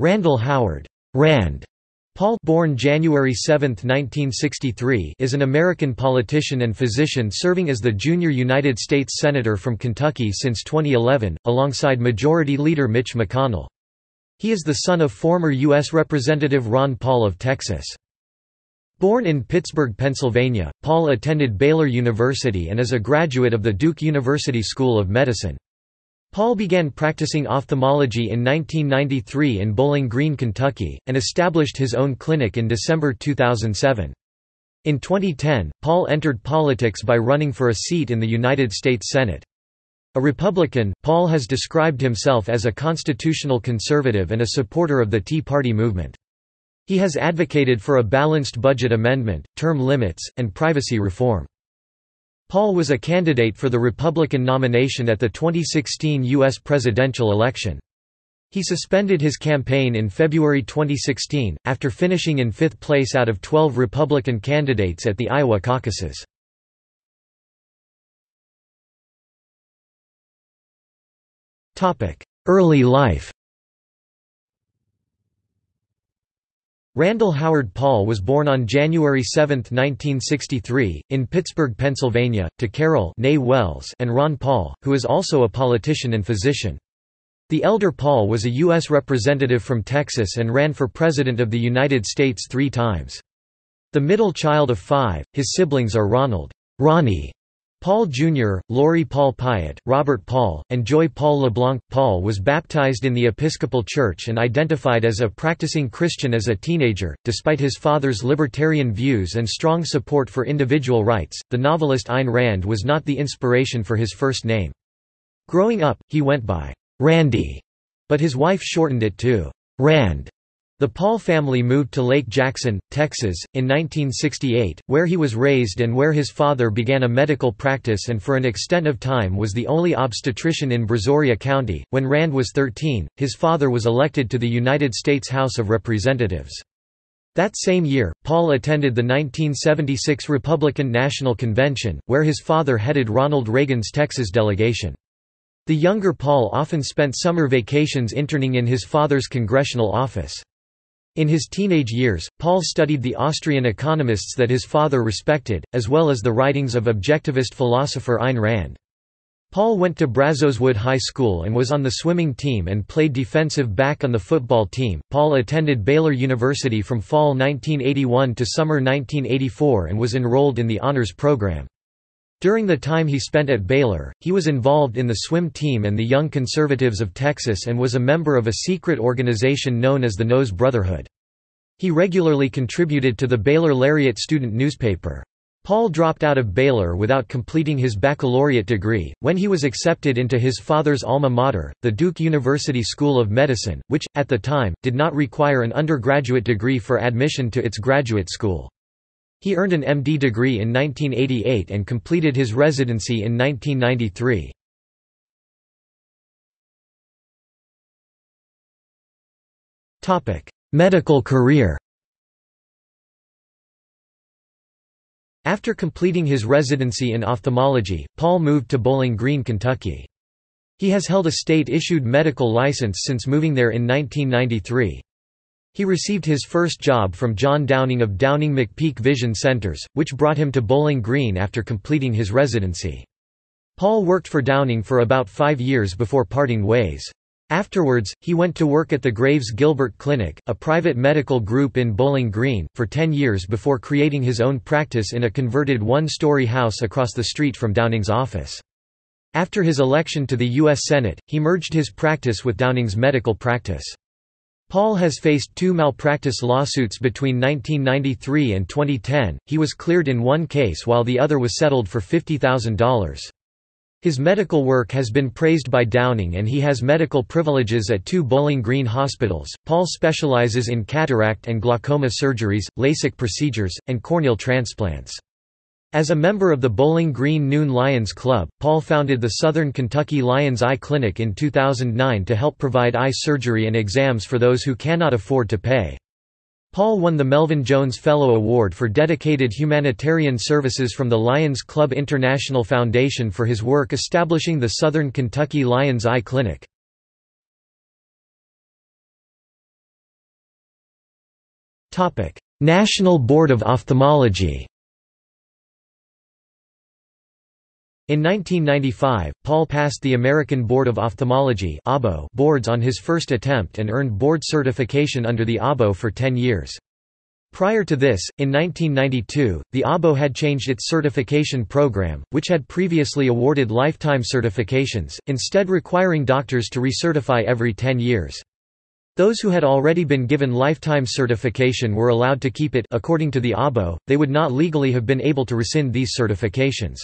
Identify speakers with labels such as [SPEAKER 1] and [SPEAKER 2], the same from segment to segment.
[SPEAKER 1] Randall Howard Rand Paul born January 7, 1963, is an American politician and physician serving as the junior United States Senator from Kentucky since 2011, alongside Majority Leader Mitch McConnell. He is the son of former U.S. Representative Ron Paul of Texas. Born in Pittsburgh, Pennsylvania, Paul attended Baylor University and is a graduate of the Duke University School of Medicine. Paul began practicing ophthalmology in 1993 in Bowling Green, Kentucky, and established his own clinic in December 2007. In 2010, Paul entered politics by running for a seat in the United States Senate. A Republican, Paul has described himself as a constitutional conservative and a supporter of the Tea Party movement. He has advocated for a balanced budget amendment, term limits, and privacy reform. Paul was a candidate for the Republican nomination at the 2016 U.S. presidential election. He suspended his campaign in February 2016, after finishing in fifth place out of 12 Republican candidates at the Iowa caucuses. Early life Randall Howard Paul was born on January 7, 1963, in Pittsburgh, Pennsylvania, to Carol Wells and Ron Paul, who is also a politician and physician. The elder Paul was a U.S. representative from Texas and ran for President of the United States three times. The middle child of five, his siblings are Ronald Ronnie Paul Jr., Lori Paul Pyatt, Robert Paul, and Joy Paul LeBlanc. Paul was baptized in the Episcopal Church and identified as a practicing Christian as a teenager. Despite his father's libertarian views and strong support for individual rights, the novelist Ayn Rand was not the inspiration for his first name. Growing up, he went by Randy, but his wife shortened it to Rand. The Paul family moved to Lake Jackson, Texas, in 1968, where he was raised and where his father began a medical practice and for an extent of time was the only obstetrician in Brazoria County. When Rand was 13, his father was elected to the United States House of Representatives. That same year, Paul attended the 1976 Republican National Convention, where his father headed Ronald Reagan's Texas delegation. The younger Paul often spent summer vacations interning in his father's congressional office. In his teenage years, Paul studied the Austrian economists that his father respected, as well as the writings of objectivist philosopher Ayn Rand. Paul went to Brazoswood High School and was on the swimming team and played defensive back on the football team. Paul attended Baylor University from fall 1981 to summer 1984 and was enrolled in the honors program. During the time he spent at Baylor, he was involved in the swim team and the Young Conservatives of Texas and was a member of a secret organization known as the NoZe Brotherhood. He regularly contributed to the Baylor Lariat student newspaper. Paul dropped out of Baylor without completing his baccalaureate degree, when he was accepted into his father's alma mater, the Duke University School of Medicine, which, at the time, did not require an undergraduate degree for admission to its graduate school. He earned an MD degree in 1988 and completed his residency in 1993. Medical career After completing his residency in ophthalmology, Paul moved to Bowling Green, Kentucky. He has held a state-issued medical license since moving there in 1993. He received his first job from John Downing of Downing McPeak Vision Centers, which brought him to Bowling Green after completing his residency. Paul worked for Downing for about five years before parting ways. Afterwards, he went to work at the Graves Gilbert Clinic, a private medical group in Bowling Green, for ten years before creating his own practice in a converted one-story house across the street from Downing's office. After his election to the U.S. Senate, he merged his practice with Downing's medical practice. Paul has faced two malpractice lawsuits between 1993 and 2010. He was cleared in one case while the other was settled for $50,000. His medical work has been praised by Downing and he has medical privileges at two Bowling Green hospitals. Paul specializes in cataract and glaucoma surgeries, LASIK procedures, and corneal transplants. As a member of the Bowling Green Noon Lions Club, Paul founded the Southern Kentucky Lions Eye Clinic in 2009 to help provide eye surgery and exams for those who cannot afford to pay. Paul won the Melvin Jones Fellow Award for dedicated humanitarian services from the Lions Club International Foundation for his work establishing the Southern Kentucky Lions Eye Clinic. National Board of Ophthalmology In 1995, Paul passed the American Board of Ophthalmology boards on his first attempt and earned board certification under the ABO for 10 years. Prior to this, in 1992, the ABO had changed its certification program, which had previously awarded lifetime certifications, instead requiring doctors to recertify every 10 years. Those who had already been given lifetime certification were allowed to keep it according to the ABO, they would not legally have been able to rescind these certifications.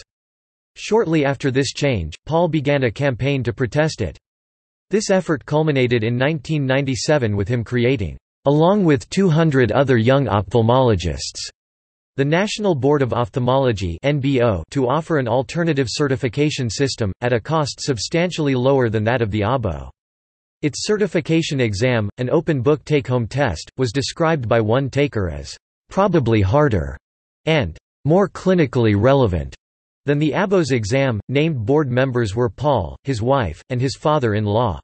[SPEAKER 1] Shortly after this change, Paul began a campaign to protest it. This effort culminated in 1997 with him creating, along with 200 other young ophthalmologists, the National Board of Ophthalmology to offer an alternative certification system, at a cost substantially lower than that of the ABO. Its certification exam, an open-book take-home test, was described by one taker as, "...probably harder," and "...more clinically relevant." Than the ABO's exam. Named board members were Paul, his wife, and his father-in-law.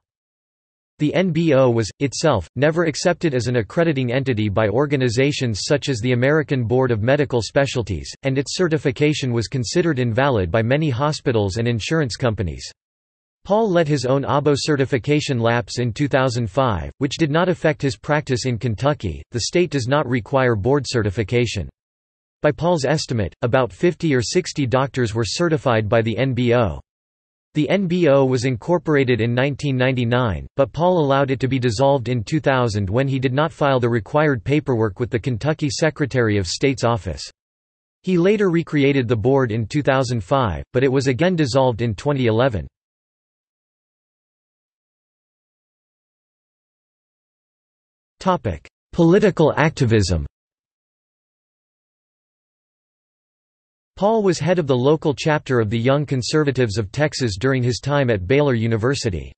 [SPEAKER 1] The NBO was, itself, never accepted as an accrediting entity by organizations such as the American Board of Medical Specialties, and its certification was considered invalid by many hospitals and insurance companies. Paul let his own ABO certification lapse in 2005, which did not affect his practice in Kentucky. The state does not require board certification. By Paul's estimate, about 50 or 60 doctors were certified by the NBO. The NBO was incorporated in 1999, but Paul allowed it to be dissolved in 2000 when he did not file the required paperwork with the Kentucky Secretary of State's office. He later recreated the board in 2005, but it was again dissolved in 2011. Political activism Paul was head of the local chapter of the Young Conservatives of Texas during his time at Baylor University.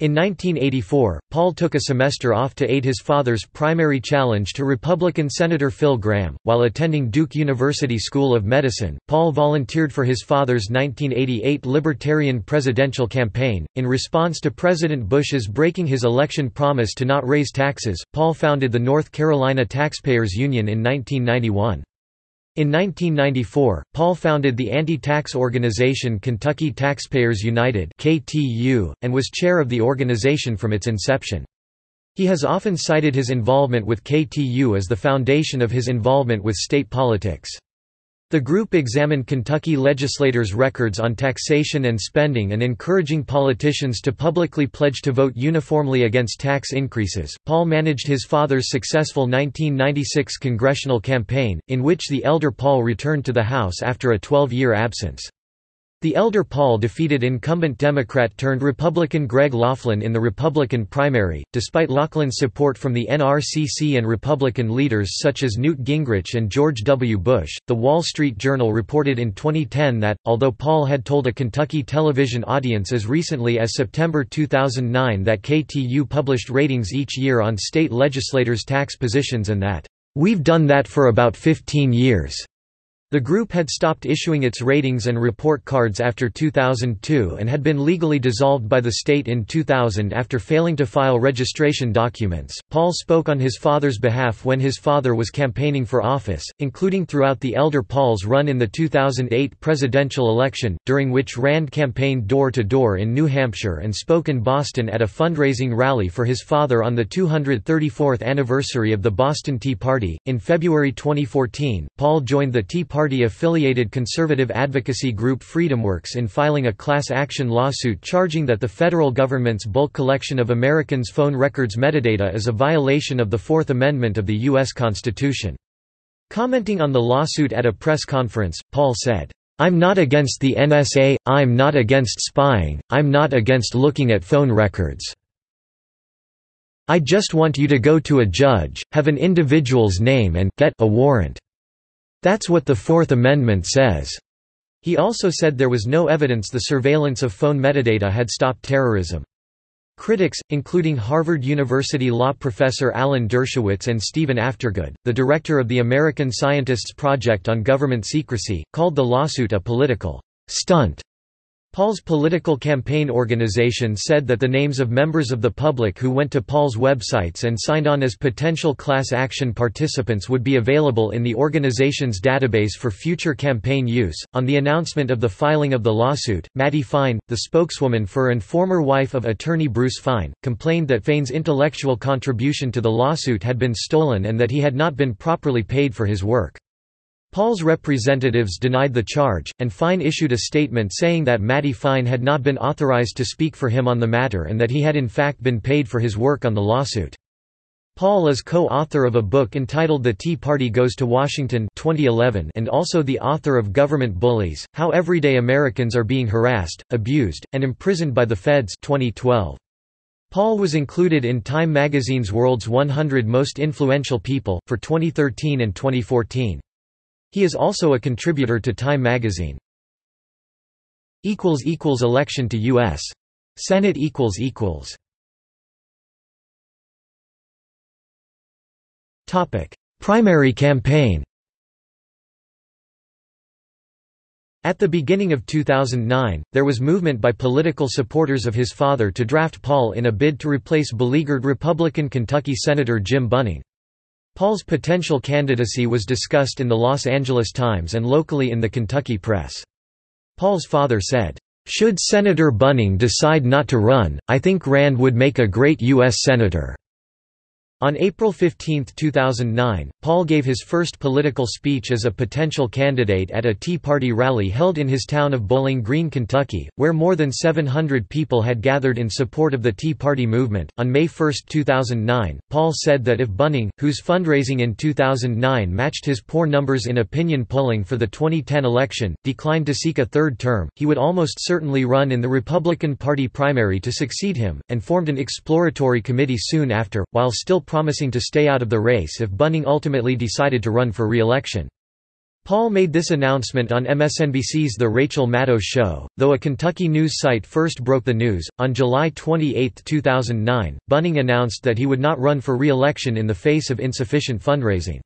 [SPEAKER 1] In 1984, Paul took a semester off to aid his father's primary challenge to Republican Senator Phil Gramm. While attending Duke University School of Medicine, Paul volunteered for his father's 1988 Libertarian presidential campaign. In response to President Bush's breaking his election promise to not raise taxes, Paul founded the North Carolina Taxpayers Union in 1991. In 1994, Paul founded the anti-tax organization Kentucky Taxpayers United and was chair of the organization from its inception. He has often cited his involvement with KTU as the foundation of his involvement with state politics. The group examined Kentucky legislators' records on taxation and spending and encouraging politicians to publicly pledge to vote uniformly against tax increases. Paul managed his father's successful 1996 congressional campaign, in which the elder Paul returned to the House after a 12 year absence. The elder Paul defeated incumbent Democrat-turned-Republican Greg Laughlin in the Republican primary, despite Laughlin's support from the NRCC and Republican leaders such as Newt Gingrich and George W. Bush. The Wall Street Journal reported in 2010 that, although Paul had told a Kentucky television audience as recently as September 2009 that KTU published ratings each year on state legislators' tax positions and that, "...we've done that for about 15 years." The group had stopped issuing its ratings and report cards after 2002 and had been legally dissolved by the state in 2000 after failing to file registration documents. Paul spoke on his father's behalf when his father was campaigning for office, including throughout the elder Paul's run in the 2008 presidential election, during which Rand campaigned door to door in New Hampshire and spoke in Boston at a fundraising rally for his father on the 234th anniversary of the Boston Tea Party. In February 2014, Paul joined the Tea Party Party-affiliated conservative advocacy group FreedomWorks in filing a class action lawsuit charging that the federal government's bulk collection of Americans' phone records metadata is a violation of the Fourth Amendment of the U.S. Constitution. Commenting on the lawsuit at a press conference, Paul said, I'm not against the NSA, I'm not against spying, I'm not against looking at phone records. I just want you to go to a judge, have an individual's name and get a warrant. That's what the Fourth Amendment says. He also said there was no evidence the surveillance of phone metadata had stopped terrorism. Critics, including Harvard University law professor Alan Dershowitz and Stephen Aftergood, the director of the American Scientists Project on Government Secrecy, called the lawsuit a political stunt. Paul's political campaign organization said that the names of members of the public who went to Paul's websites and signed on as potential class action participants would be available in the organization's database for future campaign use. On the announcement of the filing of the lawsuit, Mattie Fein, the spokeswoman for and former wife of attorney Bruce Fein, complained that Fein's intellectual contribution to the lawsuit had been stolen and that he had not been properly paid for his work. Paul's representatives denied the charge, and Fein issued a statement saying that Mattie Fein had not been authorized to speak for him on the matter and that he had in fact been paid for his work on the lawsuit. Paul is co-author of a book entitled The Tea Party Goes to Washington 2011 and also the author of Government Bullies, How Everyday Americans Are Being Harassed, Abused, and Imprisoned by the Feds 2012. Paul was included in Time magazine's World's 100 Most Influential People, for 2013 and 2014. He is also a contributor to Time magazine. Election to U.S. Senate Primary campaign At the beginning of 2009, there was movement by political supporters of his father to draft Paul in a bid to replace beleaguered Republican Kentucky Senator Jim Bunning. Paul's potential candidacy was discussed in the Los Angeles Times and locally in the Kentucky press. Paul's father said, "...should Senator Bunning decide not to run, I think Rand would make a great U.S. Senator." On April 15, 2009, Paul gave his first political speech as a potential candidate at a Tea Party rally held in his town of Bowling Green, Kentucky, where more than 700 people had gathered in support of the Tea Party movement. On May 1, 2009, Paul said that if Bunning, whose fundraising in 2009 matched his poor numbers in opinion polling for the 2010 election, declined to seek a third term, he would almost certainly run in the Republican Party primary to succeed him, and formed an exploratory committee soon after, while still promising to stay out of the race if Bunning ultimately decided to run for re-election. Paul made this announcement on MSNBC's The Rachel Maddow Show, though a Kentucky news site first broke the news. On July 28, 2009, Bunning announced that he would not run for re-election in the face of insufficient fundraising.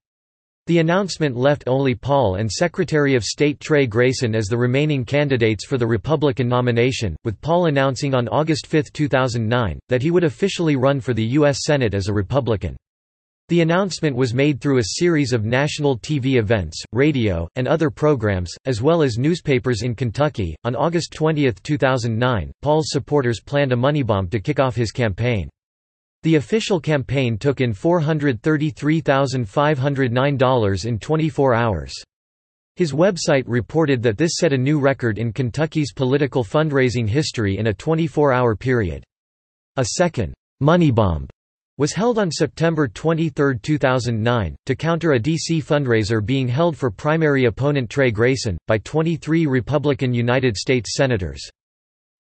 [SPEAKER 1] The announcement left only Paul and Secretary of State Trey Grayson as the remaining candidates for the Republican nomination, with Paul announcing on August 5, 2009, that he would officially run for the U.S. Senate as a Republican. The announcement was made through a series of national TV events, radio, and other programs, as well as newspapers in Kentucky. On August 20, 2009, Paul's supporters planned a money bomb to kick off his campaign. The official campaign took in $433,509 in 24 hours. His website reported that this set a new record in Kentucky's political fundraising history in a 24-hour period. A second, money bomb, was held on September 23, 2009, to counter a D.C. fundraiser being held for primary opponent Trey Grayson, by 23 Republican United States Senators.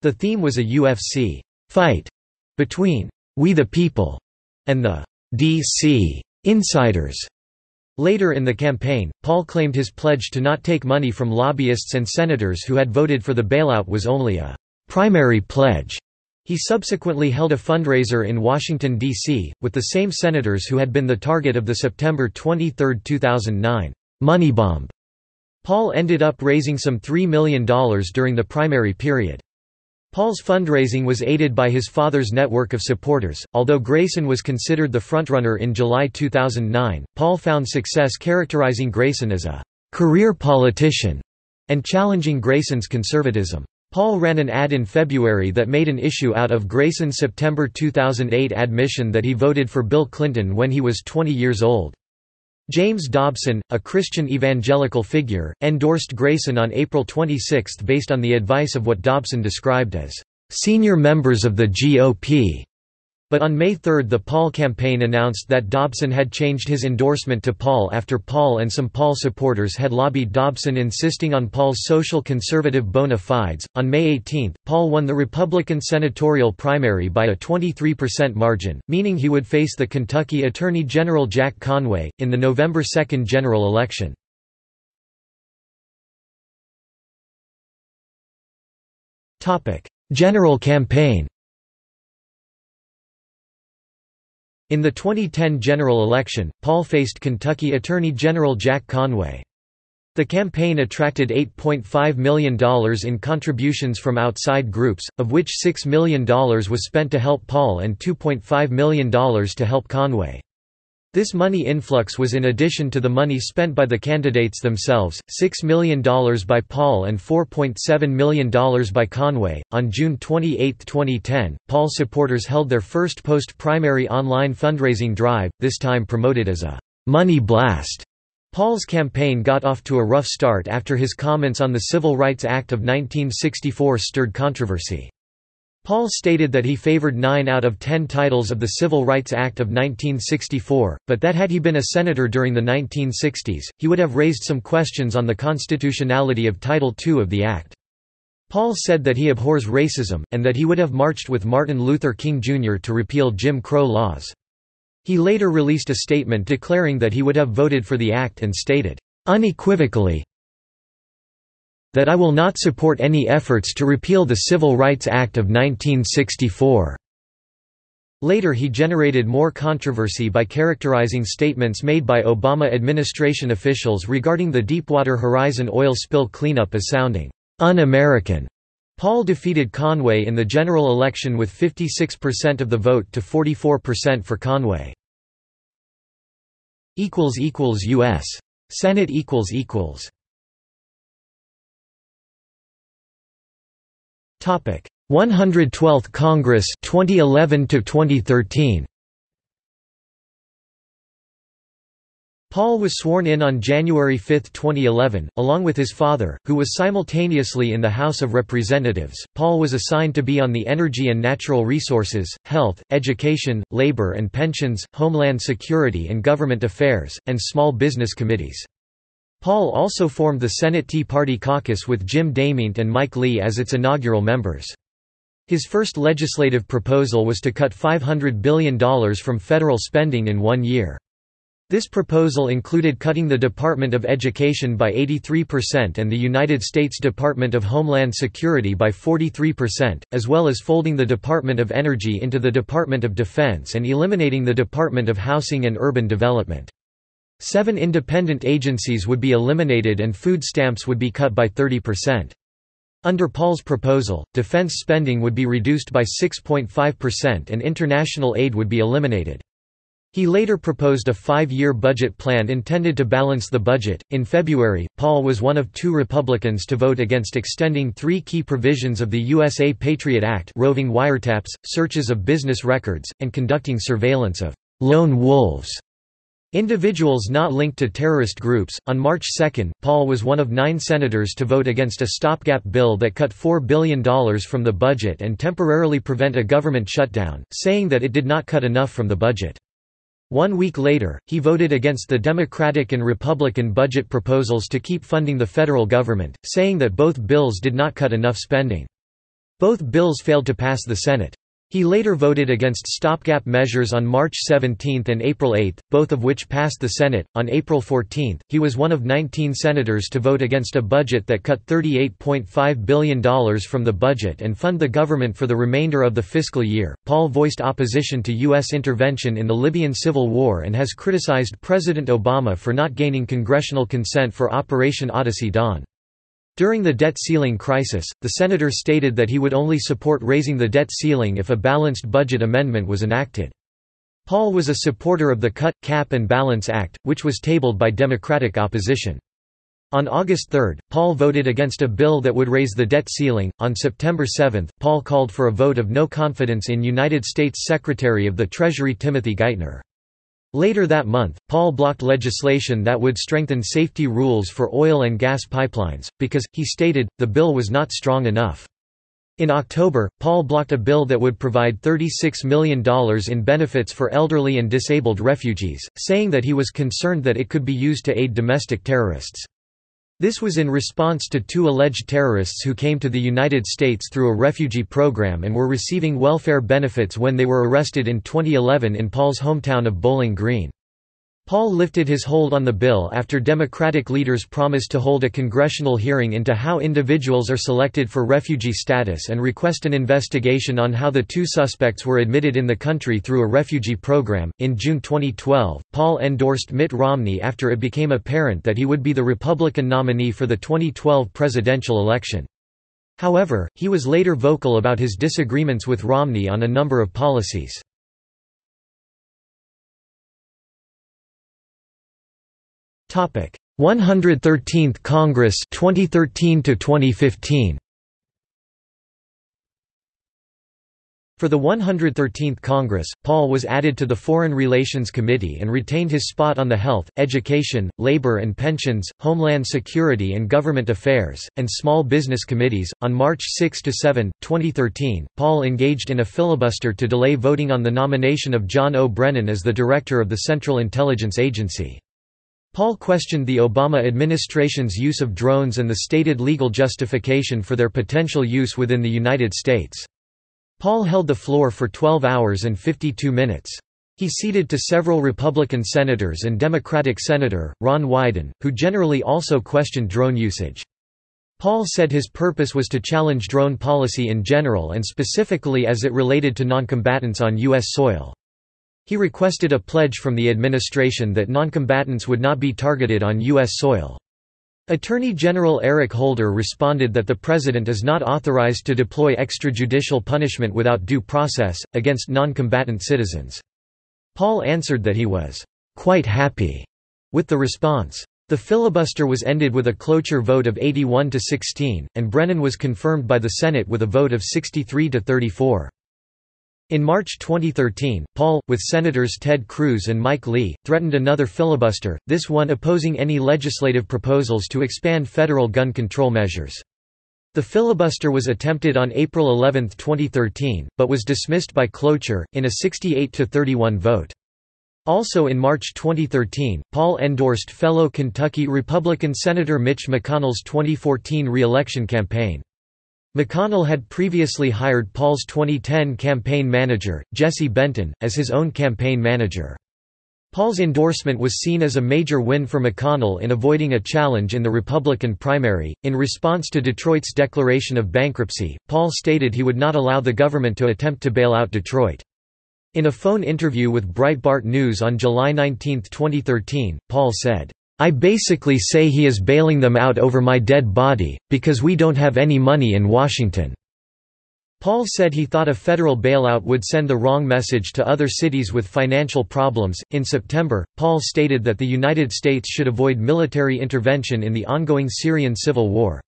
[SPEAKER 1] The theme was a UFC fight between we the People, and the D.C. Insiders. Later in the campaign, Paul claimed his pledge to not take money from lobbyists and senators who had voted for the bailout was only a primary pledge. He subsequently held a fundraiser in Washington, D.C., with the same senators who had been the target of the September 23, 2009, money bomb. Paul ended up raising some $3 million during the primary period. Paul's fundraising was aided by his father's network of supporters. Although Grayson was considered the frontrunner in July 2009, Paul found success characterizing Grayson as a career politician and challenging Grayson's conservatism. Paul ran an ad in February that made an issue out of Grayson's September 2008 admission that he voted for Bill Clinton when he was 20 years old. James Dobson, a Christian evangelical figure, endorsed Grayson on April 26 based on the advice of what Dobson described as senior members of the GOP. But on May 3 the Paul campaign announced that Dobson had changed his endorsement to Paul after Paul and some Paul supporters had lobbied Dobson insisting on Paul's social conservative bona fides. On May 18, Paul won the Republican senatorial primary by a 23% margin, meaning he would face the Kentucky Attorney General Jack Conway, in the November 2 general election. General campaign In the 2010 general election, Paul faced Kentucky Attorney General Jack Conway. The campaign attracted $8.5 million in contributions from outside groups, of which $6 million was spent to help Paul and $2.5 million to help Conway. This money influx was in addition to the money spent by the candidates themselves, $6 million by Paul and $4.7 million by Conway. On June 28, 2010, Paul supporters held their first post primary online fundraising drive, this time promoted as a money blast. Paul's campaign got off to a rough start after his comments on the Civil Rights Act of 1964 stirred controversy. Paul stated that he favored nine out of ten titles of the Civil Rights Act of 1964, but that had he been a senator during the 1960s, he would have raised some questions on the constitutionality of Title II of the Act. Paul said that he abhors racism, and that he would have marched with Martin Luther King Jr. to repeal Jim Crow laws. He later released a statement declaring that he would have voted for the act and stated, unequivocally, that I will not support any efforts to repeal the Civil Rights Act of 1964. Later he generated more controversy by characterizing statements made by Obama administration officials regarding the Deepwater Horizon oil spill cleanup as sounding un-American. Paul defeated Conway in the general election with 56% of the vote to 44% for Conway. U.S. Senate Topic 112th Congress 2011 to 2013 Paul was sworn in on January 5, 2011, along with his father, who was simultaneously in the House of Representatives. Paul was assigned to be on the Energy and Natural Resources, Health, Education, Labor and Pensions, Homeland Security and Government Affairs, and Small Business Committees. Paul also formed the Senate Tea Party caucus with Jim DeMint and Mike Lee as its inaugural members. His first legislative proposal was to cut $500 billion from federal spending in one year. This proposal included cutting the Department of Education by 83% and the United States Department of Homeland Security by 43%, as well as folding the Department of Energy into the Department of Defense and eliminating the Department of Housing and Urban Development. Seven independent agencies would be eliminated and food stamps would be cut by 30%. Under Paul's proposal, defense spending would be reduced by 6.5% and international aid would be eliminated. He later proposed a five-year budget plan intended to balance the budget. In February, Paul was one of two Republicans to vote against extending three key provisions of the USA Patriot Act roving wiretaps, searches of business records, and conducting surveillance of lone wolves. Individuals not linked to terrorist groups. On March 2, Paul was one of nine senators to vote against a stopgap bill that cut $4 billion from the budget and temporarily prevent a government shutdown, saying that it did not cut enough from the budget. One week later, he voted against the Democratic and Republican budget proposals to keep funding the federal government, saying that both bills did not cut enough spending. Both bills failed to pass the Senate. He later voted against stopgap measures on March 17 and April 8, both of which passed the Senate. On April 14, he was one of 19 senators to vote against a budget that cut $38.5 billion from the budget and fund the government for the remainder of the fiscal year. Paul voiced opposition to U.S. intervention in the Libyan civil war and has criticized President Obama for not gaining congressional consent for Operation Odyssey Dawn. During the debt ceiling crisis, the senator stated that he would only support raising the debt ceiling if a balanced budget amendment was enacted. Paul was a supporter of the Cut, Cap and Balance Act, which was tabled by Democratic opposition. On August 3, Paul voted against a bill that would raise the debt ceiling. On September 7, Paul called for a vote of no confidence in United States Secretary of the Treasury Timothy Geithner. Later that month, Paul blocked legislation that would strengthen safety rules for oil and gas pipelines, because, he stated, the bill was not strong enough. In October, Paul blocked a bill that would provide $36 million in benefits for elderly and disabled refugees, saying that he was concerned that it could be used to aid domestic terrorists. This was in response to two alleged terrorists who came to the United States through a refugee program and were receiving welfare benefits when they were arrested in 2011 in Paul's hometown of Bowling Green. Paul lifted his hold on the bill after Democratic leaders promised to hold a congressional hearing into how individuals are selected for refugee status and request an investigation on how the two suspects were admitted in the country through a refugee program. In June 2012, Paul endorsed Mitt Romney after it became apparent that he would be the Republican nominee for the 2012 presidential election. However, he was later vocal about his disagreements with Romney on a number of policies. 113th Congress 2013 to 2015 For the 113th Congress, Paul was added to the Foreign Relations Committee and retained his spot on the Health, Education, Labor and Pensions, Homeland Security and Government Affairs, and Small Business Committees. On March 6 7, 2013, Paul engaged in a filibuster to delay voting on the nomination of John O. Brennan as the director of the Central Intelligence Agency. Paul questioned the Obama administration's use of drones and the stated legal justification for their potential use within the United States. Paul held the floor for 12 hours and 52 minutes. He ceded to several Republican senators and Democratic Senator, Ron Wyden, who generally also questioned drone usage. Paul said his purpose was to challenge drone policy in general and specifically as it related to noncombatants on U.S. soil. He requested a pledge from the administration that noncombatants would not be targeted on U.S. soil. Attorney General Eric Holder responded that the President is not authorized to deploy extrajudicial punishment without due process, against noncombatant citizens. Paul answered that he was quite happy with the response. The filibuster was ended with a cloture vote of 81 to 16, and Brennan was confirmed by the Senate with a vote of 63 to 34. In March 2013, Paul, with Senators Ted Cruz and Mike Lee, threatened another filibuster, this one opposing any legislative proposals to expand federal gun control measures. The filibuster was attempted on April 11, 2013, but was dismissed by cloture, in a 68–31 vote. Also in March 2013, Paul endorsed fellow Kentucky Republican Senator Mitch McConnell's 2014 re-election campaign. McConnell had previously hired Paul's 2010 campaign manager, Jesse Benton, as his own campaign manager. Paul's endorsement was seen as a major win for McConnell in avoiding a challenge in the Republican primary. In response to Detroit's declaration of bankruptcy, Paul stated he would not allow the government to attempt to bail out Detroit. In a phone interview with Breitbart News on July 19, 2013, Paul said, I basically say he is bailing them out over my dead body, because we don't have any money in Washington." Paul said he thought a federal bailout would send the wrong message to other cities with financial problems. In September, Paul stated that the United States should avoid military intervention in the ongoing Syrian civil war.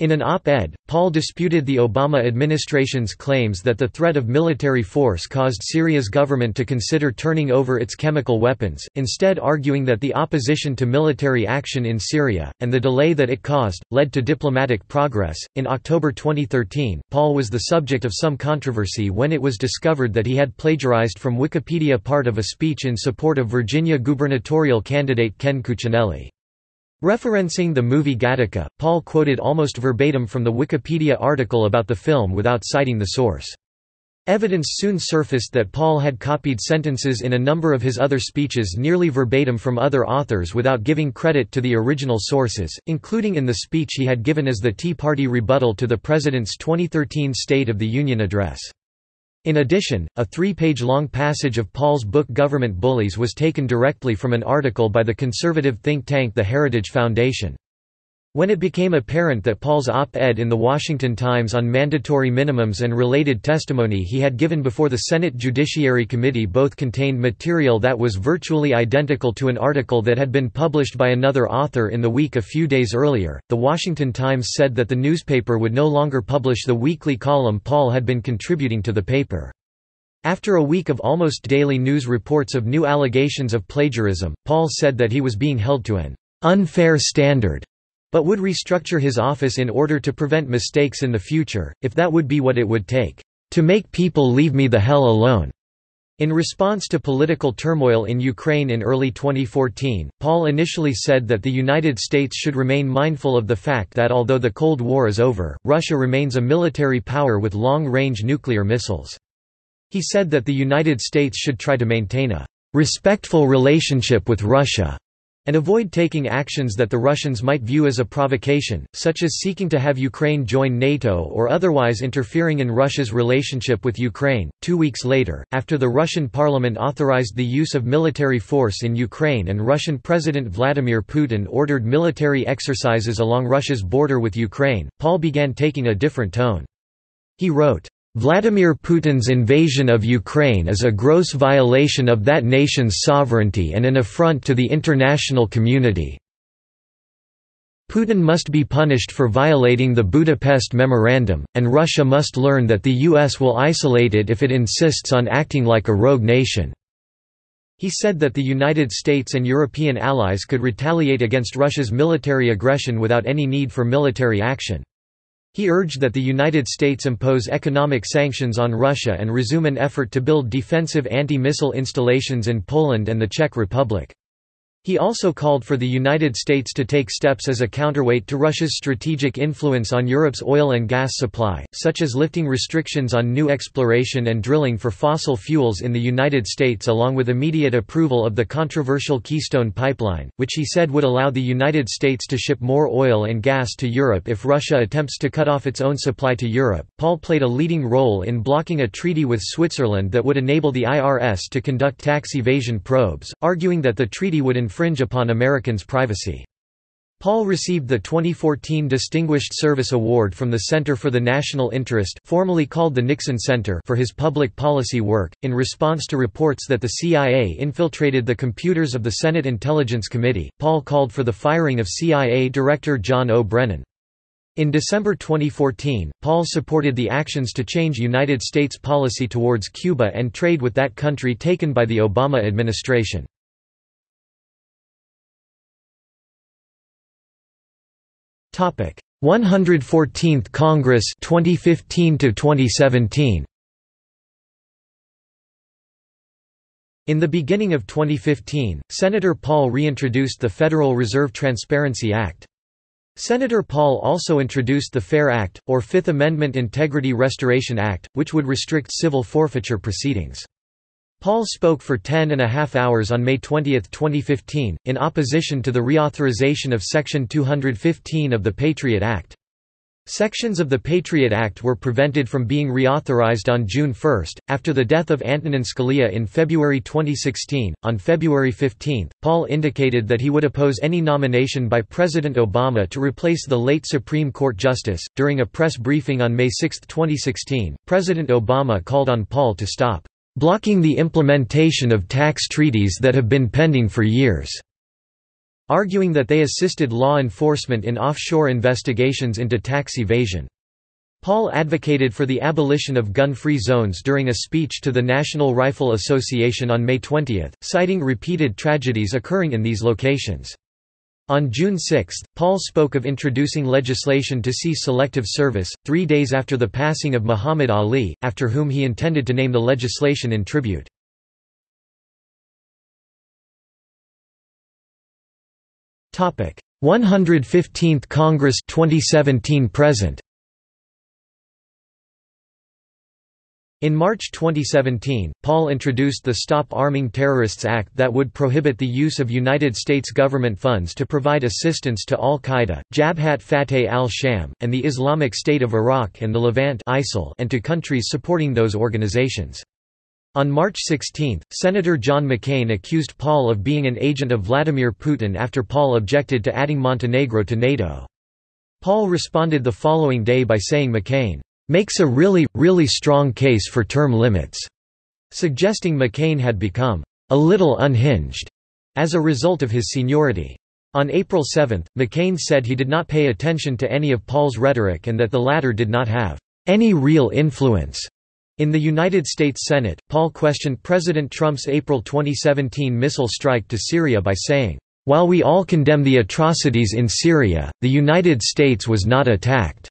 [SPEAKER 1] In an op-ed, Paul disputed the Obama administration's claims that the threat of military force caused Syria's government to consider turning over its chemical weapons, instead arguing that the opposition to military action in Syria, and the delay that it caused, led to diplomatic progress. In October 2013, Paul was the subject of some controversy when it was discovered that he had plagiarized from Wikipedia part of a speech in support of Virginia gubernatorial candidate Ken Cuccinelli. Referencing the movie Gattaca, Paul quoted almost verbatim from the Wikipedia article about the film without citing the source. Evidence soon surfaced that Paul had copied sentences in a number of his other speeches nearly verbatim from other authors without giving credit to the original sources, including in the speech he had given as the Tea Party rebuttal to the President's 2013 State of the Union address. In addition, a three-page-long passage of Paul's book Government Bullies was taken directly from an article by the conservative think tank the Heritage Foundation. When it became apparent that Paul's op-ed in The Washington Times on mandatory minimums and related testimony he had given before the Senate Judiciary Committee both contained material that was virtually identical to an article that had been published by another author in the week a few days earlier, The Washington Times said that the newspaper would no longer publish the weekly column Paul had been contributing to the paper. After a week of almost daily news reports of new allegations of plagiarism, Paul said that he was being held to an unfair standard but would restructure his office in order to prevent mistakes in the future, if that would be what it would take, "...to make people leave me the hell alone." In response to political turmoil in Ukraine in early 2014, Paul initially said that the United States should remain mindful of the fact that although the Cold War is over, Russia remains a military power with long-range nuclear missiles. He said that the United States should try to maintain a respectful relationship with Russia and avoid taking actions that the Russians might view as a provocation, such as seeking to have Ukraine join NATO or otherwise interfering in Russia's relationship with Ukraine. Two weeks later, after the Russian parliament authorized the use of military force in Ukraine and Russian President Vladimir Putin ordered military exercises along Russia's border with Ukraine, Paul began taking a different tone. He wrote, Vladimir Putin's invasion of Ukraine is a gross violation of that nation's sovereignty and an affront to the international community. Putin must be punished for violating the Budapest Memorandum, and Russia must learn that the US will isolate it if it insists on acting like a rogue nation." He said that the United States and European allies could retaliate against Russia's military aggression without any need for military action. He urged that the United States impose economic sanctions on Russia and resume an effort to build defensive anti-missile installations in Poland and the Czech Republic. He also called for the United States to take steps as a counterweight to Russia's strategic influence on Europe's oil and gas supply, such as lifting restrictions on new exploration and drilling for fossil fuels in the United States along with immediate approval of the controversial Keystone Pipeline, which he said would allow the United States to ship more oil and gas to Europe if Russia attempts to cut off its own supply to Europe. Paul played a leading role in blocking a treaty with Switzerland that would enable the IRS to conduct tax evasion probes, arguing that the treaty would infringe upon Americans' privacy. Paul received the 2014 Distinguished Service Award from the Center for the National Interest formerly called the Nixon Center for his public policy work, in response to reports that the CIA infiltrated the computers of the Senate Intelligence Committee. Paul called for the firing of CIA Director John O. Brennan. In December 2014, Paul supported the actions to change United States policy towards Cuba and trade with that country taken by the Obama administration. 114th Congress 2015 to 2017 In the beginning of 2015, Senator Paul reintroduced the Federal Reserve Transparency Act. Senator Paul also introduced the FAIR Act, or Fifth Amendment Integrity Restoration Act, which would restrict civil forfeiture proceedings. Paul spoke for ten and a half hours on May 20, 2015, in opposition to the reauthorization of Section 215 of the Patriot Act. Sections of the Patriot Act were prevented from being reauthorized on June 1, after the death of Antonin Scalia in February 2016. On February 15, Paul indicated that he would oppose any nomination by President Obama to replace the late Supreme Court Justice. During a press briefing on May 6, 2016, President Obama called on Paul to stop blocking the implementation of tax treaties that have been pending for years, arguing that they assisted law enforcement in offshore investigations into tax evasion. Paul advocated for the abolition of gun-free zones during a speech to the National Rifle Association on May 20, citing repeated tragedies occurring in these locations. On June 6, Paul spoke of introducing legislation to cease selective service, three days after the passing of Muhammad Ali, after whom he intended to name the legislation in tribute. Topic: 115th Congress 2017 present. In March 2017, Paul introduced the Stop Arming Terrorists Act that would prohibit the use of United States government funds to provide assistance to al-Qaeda, Jabhat Fateh al-Sham, and the Islamic State of Iraq and the Levant and to countries supporting those organizations. On March 16, Senator John McCain accused Paul of being an agent of Vladimir Putin after Paul objected to adding Montenegro to NATO. Paul responded the following day by saying McCain makes a really, really strong case for term limits, suggesting McCain had become a little unhinged as a result of his seniority. On April 7, McCain said he did not pay attention to any of Paul's rhetoric and that the latter did not have any real influence. In the United States Senate, Paul questioned President Trump's April 2017 missile strike to Syria by saying, While we all condemn the atrocities in Syria, the United States was not attacked.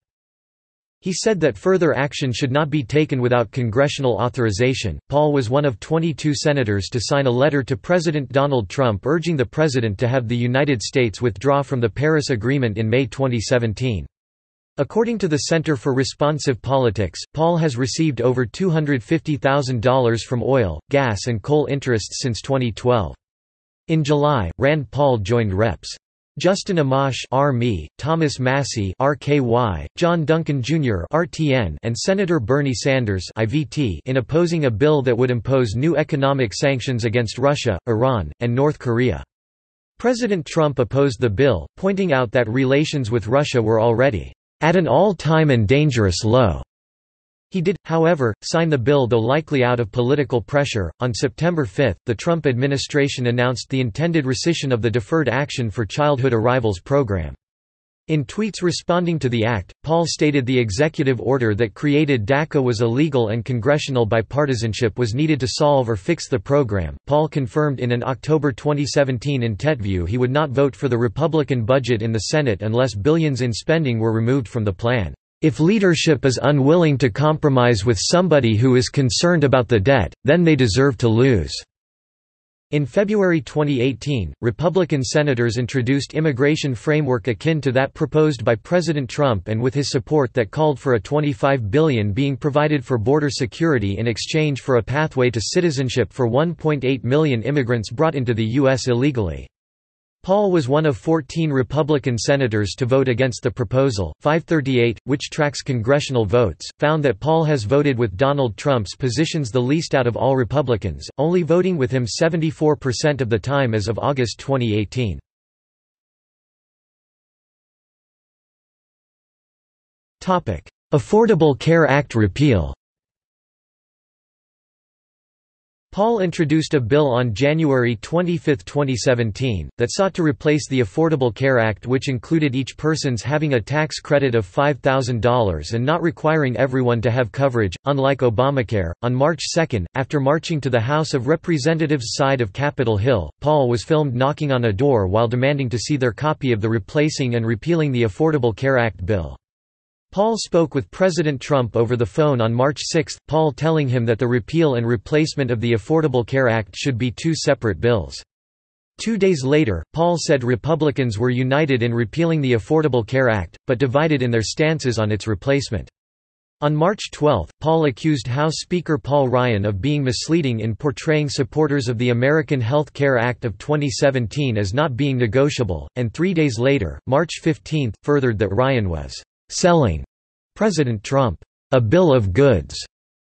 [SPEAKER 1] He said that further action should not be taken without congressional authorization. Paul was one of 22 senators to sign a letter to President Donald Trump urging the president to have the United States withdraw from the Paris Agreement in May 2017. According to the Center for Responsive Politics, Paul has received over $250,000 from oil, gas and coal interests since 2012. In July, Rand Paul joined Reps. Justin Amash RME, Thomas Massie RKY, John Duncan Jr. RTN, and Senator Bernie Sanders IVT in opposing a bill that would impose new economic sanctions against Russia, Iran, and North Korea. President Trump opposed the bill, pointing out that relations with Russia were already at an all-time and dangerous low. He did, however, sign the bill though likely out of political pressure. On September 5, the Trump administration announced the intended rescission of the Deferred Action for Childhood Arrivals program. In tweets responding to the act, Paul stated the executive order that created DACA was illegal and congressional bipartisanship was needed to solve or fix the program. Paul confirmed in an October 2017 interview he would not vote for the Republican budget in the Senate unless billions in spending were removed from the plan. If leadership is unwilling to compromise with somebody who is concerned about the debt, then they deserve to lose. In February 2018, Republican senators introduced immigration framework akin to that proposed by President Trump and with his support that called for a 25 billion being provided for border security in exchange for a pathway to citizenship for 1.8 million immigrants brought into the U.S. illegally. Paul was one of 14 Republican senators to vote against the proposal. 538, which tracks congressional votes, found that Paul has voted with Donald Trump's positions the least out of all Republicans, only voting with him 74% of the time as of August 2018. Affordable Care Act repeal Paul introduced a bill on January 25, 2017, that sought to replace the Affordable Care Act which included each person's having a tax credit of $5,000 and not requiring everyone to have coverage, unlike Obamacare. On March 2, after marching to the House of Representatives side of Capitol Hill, Paul was filmed knocking on a door while demanding to see their copy of the Replacing and Repealing the Affordable Care Act bill. Paul spoke with President Trump over the phone on March 6, Paul telling him that the repeal and replacement of the Affordable Care Act should be two separate bills. Two days later, Paul said Republicans were united in repealing the Affordable Care Act, but divided in their stances on its replacement. On March 12, Paul accused House Speaker Paul Ryan of being misleading in portraying supporters of the American Health Care Act of 2017 as not being negotiable, and three days later, March 15, furthered that Ryan was selling President Trump a bill of goods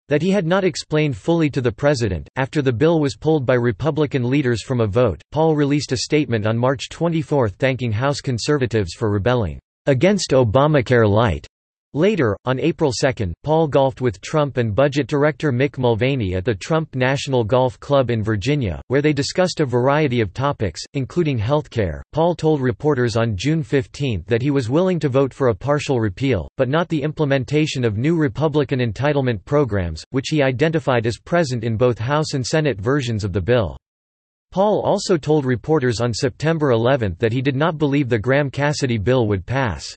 [SPEAKER 1] that he had not explained fully to the president. After the bill was pulled by Republican leaders from a vote, Paul released a statement on March 24 thanking House conservatives for rebelling against Obamacare Lite Later, on April 2, Paul golfed with Trump and budget director Mick Mulvaney at the Trump National Golf Club in Virginia, where they discussed a variety of topics, including healthcare. Paul told reporters on June 15 that he was willing to vote for a partial repeal, but not the implementation of new Republican entitlement programs, which he identified as present in both House and Senate versions of the bill. Paul also told reporters on September 11 that he did not believe the Graham-Cassidy bill would pass.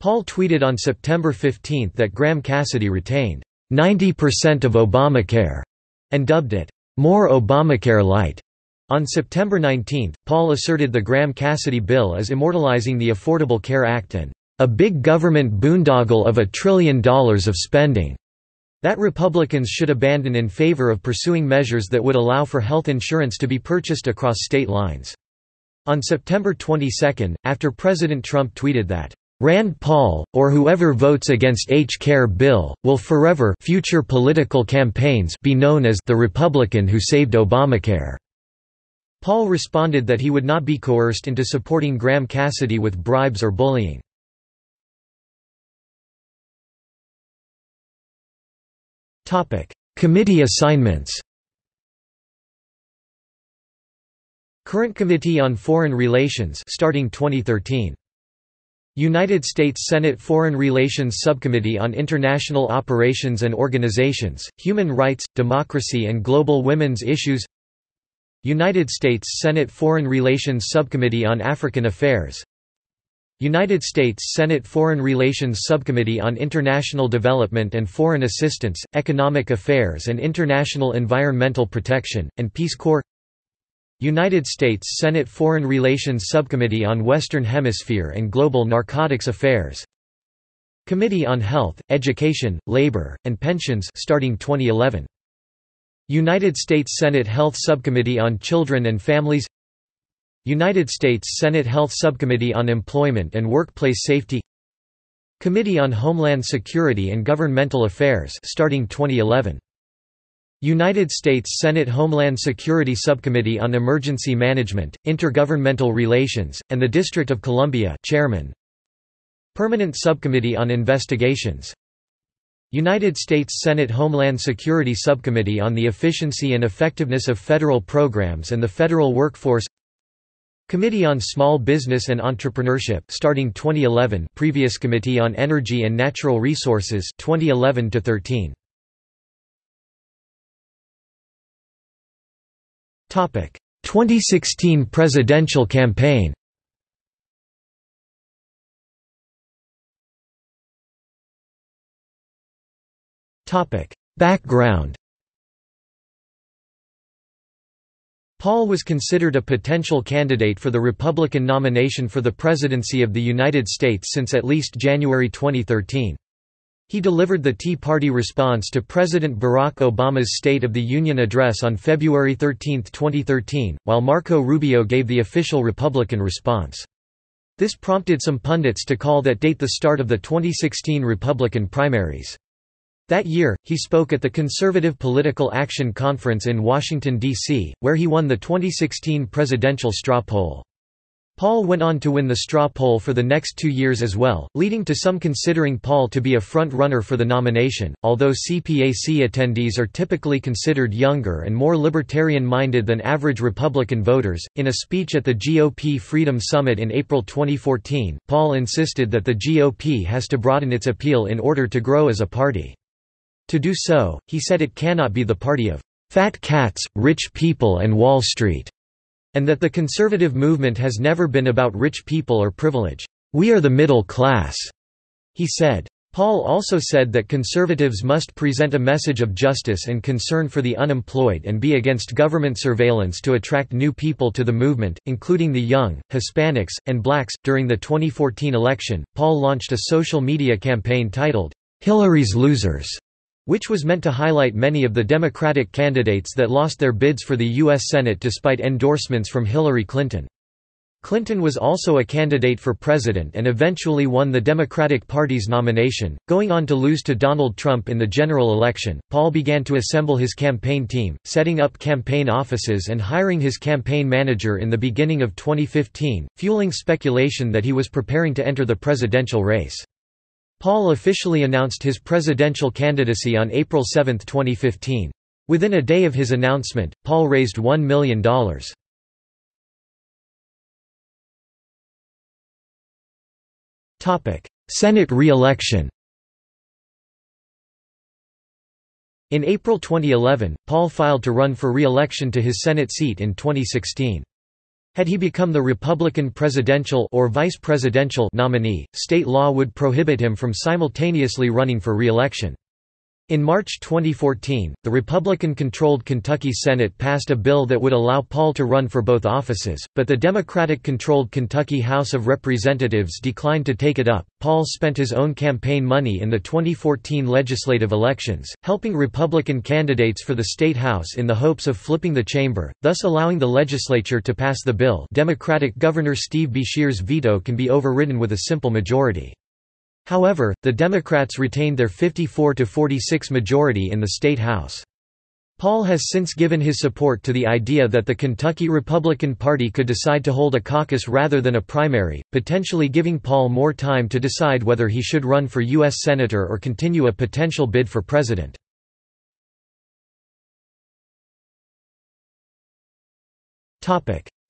[SPEAKER 1] Paul tweeted on September 15 that Graham Cassidy retained 90% of Obamacare and dubbed it more Obamacare Lite. On September 19, Paul asserted the Graham-Cassidy bill as immortalizing the Affordable Care Act and a big government boondoggle of a trillion dollars of spending that Republicans should abandon in favor of pursuing measures that would allow for health insurance to be purchased across state lines. On September 22, after President Trump tweeted that Rand Paul, or whoever votes against H-Care bill, will forever future political campaigns be known as the Republican who saved Obamacare. Paul responded that he would not be coerced into supporting Graham Cassidy with bribes or bullying. Committee assignments Current Committee on Foreign Relations starting 2013 United States Senate Foreign Relations Subcommittee on International Operations and Organizations, Human Rights, Democracy and Global Women's Issues United States Senate Foreign Relations Subcommittee on African Affairs United States Senate Foreign Relations Subcommittee on International Development and Foreign Assistance, Economic Affairs and International Environmental Protection, and Peace Corps United States Senate Foreign Relations Subcommittee on Western Hemisphere and Global Narcotics Affairs Committee on Health, Education, Labor, and Pensions starting 2011. United States Senate Health Subcommittee on Children and Families United States Senate Health Subcommittee on Employment and Workplace Safety Committee on Homeland Security and Governmental Affairs starting 2011. United States Senate Homeland Security Subcommittee on Emergency Management, Intergovernmental Relations, and the District of Columbia Chairman. Permanent Subcommittee on Investigations. United States Senate Homeland Security Subcommittee on the Efficiency and Effectiveness of Federal Programs and the Federal Workforce. Committee on Small Business and Entrepreneurship starting 2011 previous Committee on Energy and Natural Resources 2011 to 13 2016 presidential campaign. Background. Paul was considered a potential candidate for the Republican nomination for the presidency of the United States since at least January 2013. He delivered the Tea Party response to President Barack Obama's State of the Union address on February 13, 2013, while Marco Rubio gave the official Republican response. This prompted some pundits to call that date the start of the 2016 Republican primaries. That year, he spoke at the Conservative Political Action Conference in Washington, D.C., where he won the 2016 presidential straw poll. Paul went on to win the straw poll for the next two years as well, leading to some considering Paul to be a front-runner for the nomination, although CPAC attendees are typically considered younger and more libertarian-minded than average Republican voters. In a speech at the GOP Freedom Summit in April 2014, Paul insisted that the GOP has to broaden its appeal in order to grow as a party. To do so, he said it cannot be the party of fat cats, rich people and Wall Street, and that the conservative movement has never been about rich people or privilege. We are the middle class, he said. Paul also said that conservatives must present a message of justice and concern for the unemployed and be against government surveillance to attract new people to the movement, including the young, Hispanics, and blacks. During the 2014 election, Paul launched a social media campaign titled, Hillary's Losers, which was meant to highlight many of the Democratic candidates that lost their bids for the U.S. Senate despite endorsements from Hillary Clinton. Clinton was also a candidate for president and eventually won the Democratic Party's nomination, going on to lose to Donald Trump in the general election. Paul began to assemble his campaign team, setting up campaign offices and hiring his campaign manager in the beginning of 2015, fueling speculation that he was preparing to enter the presidential race. Paul officially announced his presidential candidacy on April 7, 2015. Within a day of his announcement, Paul raised $1 million. Senate re-election In April 2011, Paul filed to run for re-election to his Senate seat in 2016. Had he become the Republican presidential or vice presidential nominee, state law would prohibit him from simultaneously running for re-election. In March 2014, the Republican-controlled Kentucky Senate passed a bill that would allow Paul to run for both offices, but the Democratic-controlled Kentucky House of Representatives declined to take it up. Paul spent his own campaign money in the 2014 legislative elections, helping Republican candidates for the state house in the hopes of flipping the chamber, thus allowing the legislature to pass the bill. Democratic Governor Steve Beshear's veto can be overridden with a simple majority. However, the Democrats retained their 54–46 majority in the state House. Paul has since given his support to the idea that the Kentucky Republican Party could decide to hold a caucus rather than a primary, potentially giving Paul more time to decide whether he should run for U.S. Senator or continue a potential bid for president.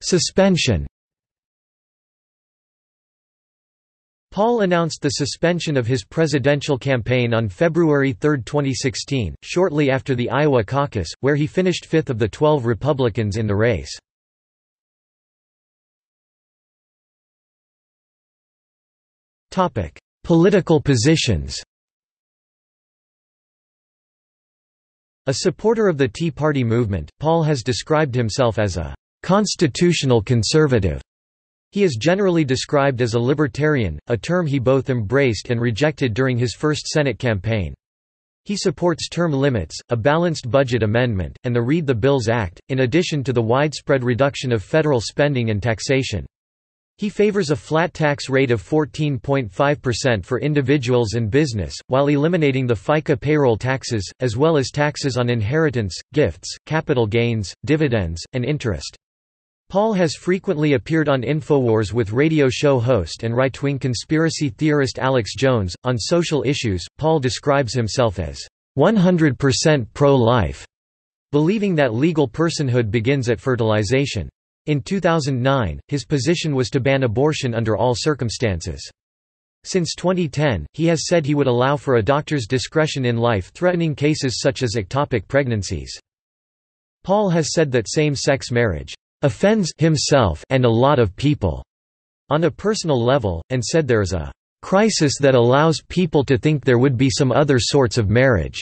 [SPEAKER 1] Suspension Paul announced the suspension of his presidential campaign on February 3, 2016, shortly after the Iowa caucus, where he finished fifth of the 12 Republicans in the race. Political positions A supporter of the Tea Party movement, Paul has described himself as a «constitutional conservative» He is generally described as a libertarian, a term he both embraced and rejected during his first Senate campaign. He supports term limits, a balanced budget amendment, and the Read the Bills Act, in addition to the widespread reduction of federal spending and taxation. He favors a flat tax rate of 14.5% for individuals and business, while eliminating the FICA payroll taxes, as well as taxes on inheritance, gifts, capital gains, dividends, and interest. Paul has frequently appeared on InfoWars with radio show host and right wing conspiracy theorist Alex Jones. On social issues, Paul describes himself as 100% pro life, believing that legal personhood begins at fertilization. In 2009, his position was to ban abortion under all circumstances. Since 2010, he has said he would allow for a doctor's discretion in life-threatening cases such as ectopic pregnancies. Paul has said that same-sex marriage offends himself and a lot of people on a personal level, and said there is a crisis that allows people to think there would be some other sorts of marriage.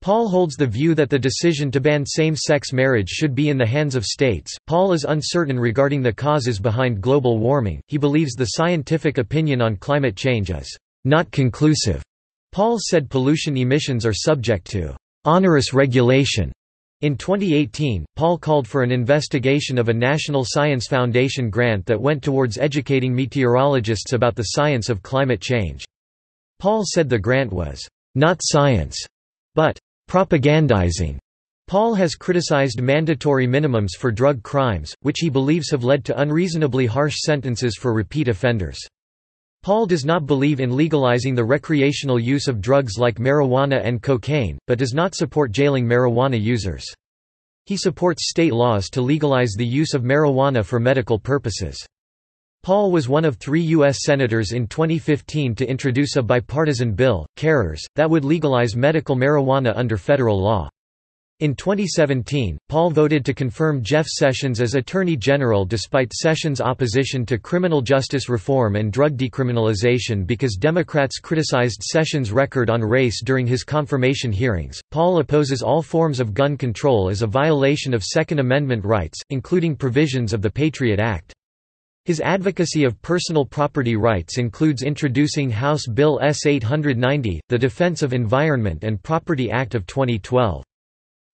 [SPEAKER 1] Paul holds the view that the decision to ban same-sex marriage should be in the hands of states. Paul is uncertain regarding the causes behind global warming. He believes the scientific opinion on climate change is not conclusive. Paul said pollution emissions are subject to onerous regulation in 2018, Paul called for an investigation of a National Science Foundation grant that went towards educating meteorologists about the science of climate change. Paul said the grant was, "...not science," but propagandizing. Paul has criticized mandatory minimums for drug crimes, which he believes have led to unreasonably harsh sentences for repeat offenders. Paul does not believe in legalizing the recreational use of drugs like marijuana and cocaine, but does not support jailing marijuana users. He supports state laws to legalize the use of marijuana for medical purposes. Paul was one of three U.S. Senators in 2015 to introduce a bipartisan bill, CARERS, that would legalize medical marijuana under federal law. In 2017, Paul voted to confirm Jeff Sessions as Attorney General despite Sessions' opposition to criminal justice reform and drug decriminalization because Democrats criticized Sessions' record on race during his confirmation hearings. Paul opposes all forms of gun control as a violation of Second Amendment rights, including provisions of the Patriot Act. His advocacy of personal property rights includes introducing House Bill S-890, the Defense of Environment and Property Act of 2012.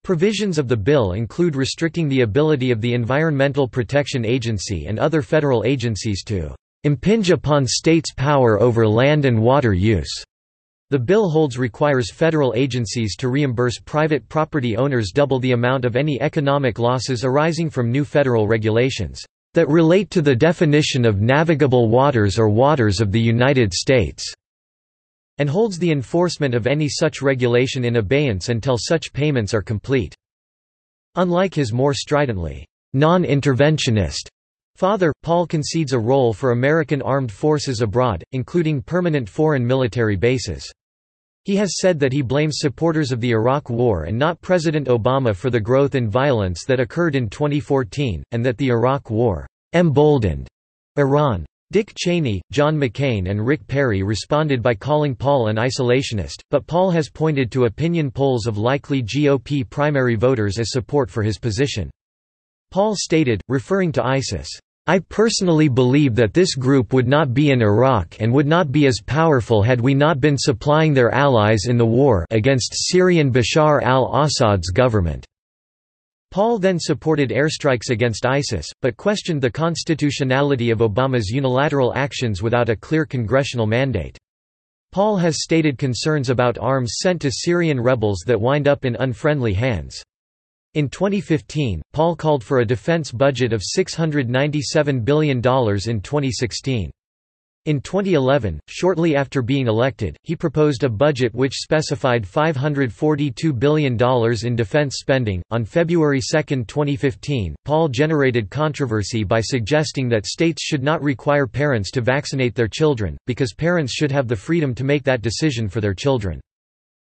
[SPEAKER 1] Provisions of the bill include restricting the ability of the Environmental Protection Agency and other federal agencies to impinge upon states' power over land and water use. The bill holds requires federal agencies to reimburse private property owners double the amount of any economic losses arising from new federal regulations that relate to the definition of navigable waters or waters of the United States and holds the enforcement of any such regulation in abeyance until such payments are complete. Unlike his more stridently, non-interventionist father, Paul concedes a role for American armed forces abroad, including permanent foreign military bases. He has said that he blames supporters of the Iraq War and not President Obama for the growth in violence that occurred in 2014, and that the Iraq War emboldened Iran. Dick Cheney, John McCain and Rick Perry responded by calling Paul an isolationist, but Paul has pointed to opinion polls of likely GOP primary voters as support for his position. Paul stated, referring to ISIS, I personally believe that this group would not be in Iraq and would not be as powerful had we not been supplying their allies in the war against Syrian Bashar al-Assad's government. Paul then supported airstrikes against ISIS, but questioned the constitutionality of Obama's unilateral actions without a clear congressional mandate. Paul has stated concerns about arms sent to Syrian rebels that wind up in unfriendly hands. In 2015, Paul called for a defense budget of $697 billion in 2016. In 2011, shortly after being elected, he proposed a budget which specified $542 billion in defense spending. On February 2, 2015, Paul generated controversy by suggesting that states should not require parents to vaccinate their children, because parents should have the freedom to make that decision for their children.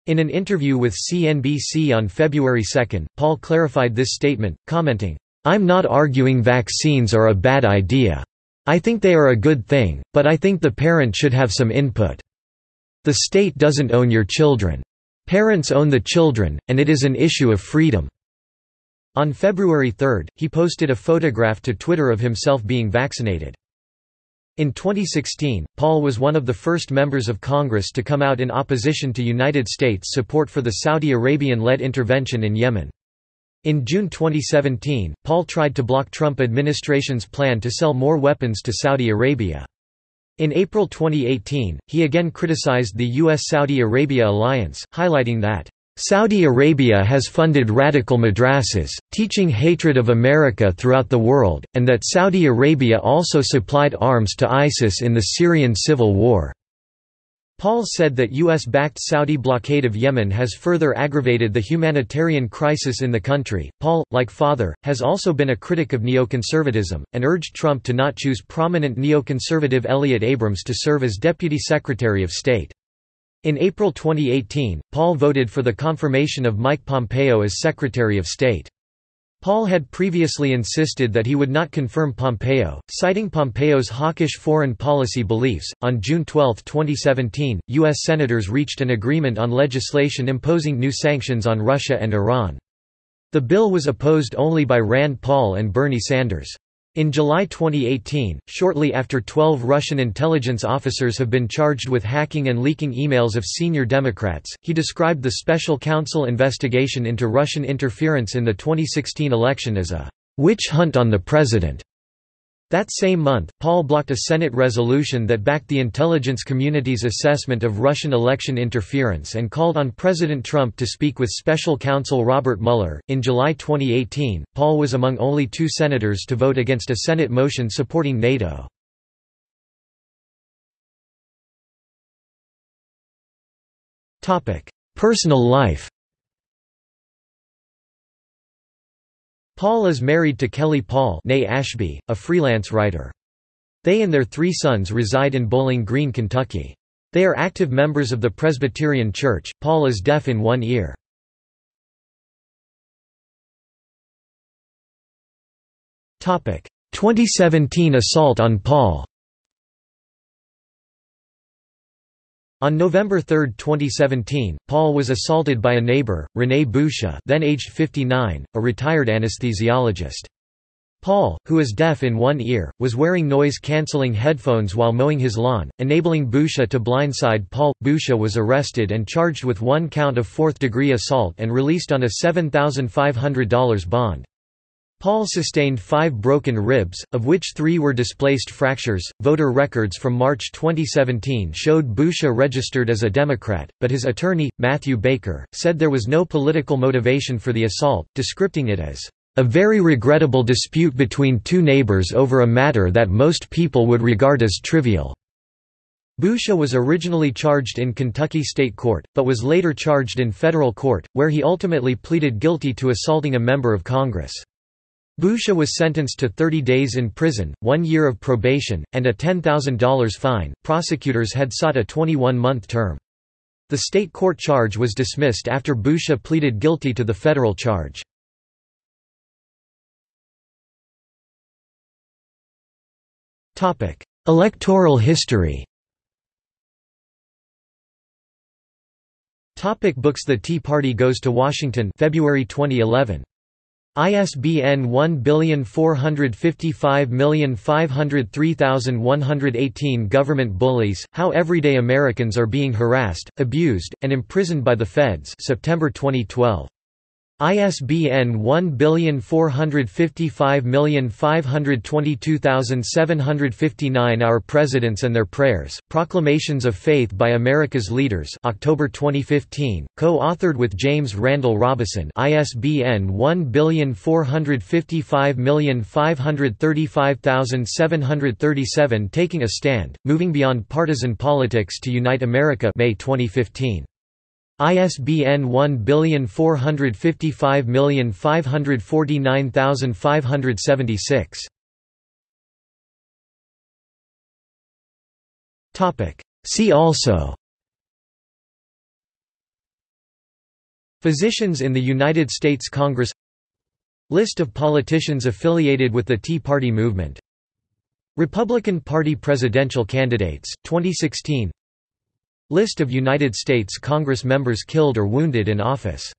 [SPEAKER 1] In an interview with CNBC on February 2, Paul clarified this statement, commenting, I'm not arguing vaccines are a bad idea. I think they are a good thing, but I think the parent should have some input. The state doesn't own your children. Parents own the children, and it is an issue of freedom. On February 3, he posted a photograph to Twitter of himself being vaccinated. In 2016, Paul was one of the first members of Congress to come out in opposition to United States support for the Saudi Arabian-led intervention in Yemen. In June 2017, Paul tried to block Trump administration's plan to sell more weapons to Saudi Arabia. In April 2018, he again criticized the U.S.-Saudi Arabia alliance, highlighting that Saudi Arabia has funded radical madrasas, teaching hatred of America throughout the world, and that Saudi Arabia also supplied arms to ISIS in the Syrian civil war. Paul said that U.S.-backed Saudi blockade of Yemen has further aggravated the humanitarian crisis in the country. Paul, like Father, has also been a critic of neoconservatism, and urged Trump to not choose prominent neoconservative Elliott Abrams to serve as Deputy Secretary of State. In April 2018, Paul voted for the confirmation of Mike Pompeo as Secretary of State. Paul had previously insisted that he would not confirm Pompeo, citing Pompeo's hawkish foreign policy beliefs. On June 12, 2017, U.S. Senators reached an agreement on legislation imposing new sanctions on Russia and Iran. The bill was opposed only by Rand Paul and Bernie Sanders. In July 2018, shortly after 12 Russian intelligence officers have been charged with hacking and leaking emails of senior Democrats, he described the special counsel investigation into Russian interference in the 2016 election as a witch hunt on the president. That same month, Paul blocked a Senate resolution that backed the intelligence community's assessment of Russian election interference and called on President Trump to speak with special counsel Robert Mueller. In July 2018, Paul was among only two senators to vote against a Senate motion supporting NATO. Personal life Paul is married to Kelley Paul Ashby, a freelance writer. They and their three sons reside in Bowling Green, Kentucky. They are active members of the Presbyterian Church. Paul is deaf in one ear. Topic: 2017 assault on Paul. On November 3, 2017, Paul was assaulted by a neighbor, Rene Boucher then aged 59, a retired anesthesiologist. Paul, who is deaf in one ear, was wearing noise-canceling headphones while mowing his lawn, enabling Boucher to blindside Paul. Boucher was arrested and charged with one count of fourth-degree assault and released on a $7,500 bond. Paul sustained five broken ribs, of which three were displaced fractures. Voter records from March 2017 showed Boucher registered as a Democrat, but his attorney, Matthew Baker, said there was no political motivation for the assault, describing it as a very regrettable dispute between two neighbors over a matter that most people would regard as trivial. Boucher was originally charged in Kentucky State Court, but was later charged in federal court, where he ultimately pleaded guilty to assaulting a member of Congress. Boucher was sentenced to 30 days in prison, one year of probation, and a $10,000 fine. Prosecutors had sought a 21 month term. The state court charge was dismissed after Boucher pleaded guilty to the federal charge. Electoral history Topic books The Tea Party Goes to Washington February 2011 ISBN 1455503118 Government Bullies, How Everyday Americans Are Being Harassed, Abused, and Imprisoned by the Feds September 2012. ISBN 1455522759 Our Presidents and Their Prayers, Proclamations of Faith by America's Leaders October 2015, co-authored with James Randall Robison ISBN 1455535737 Taking a Stand, Moving Beyond Partisan Politics to Unite America May 2015. ISBN 1455549576. Topic. See also Physicians in the United States Congress List of politicians affiliated with the Tea Party movement Republican Party presidential candidates, 2016 List of United States Congress members killed or wounded in office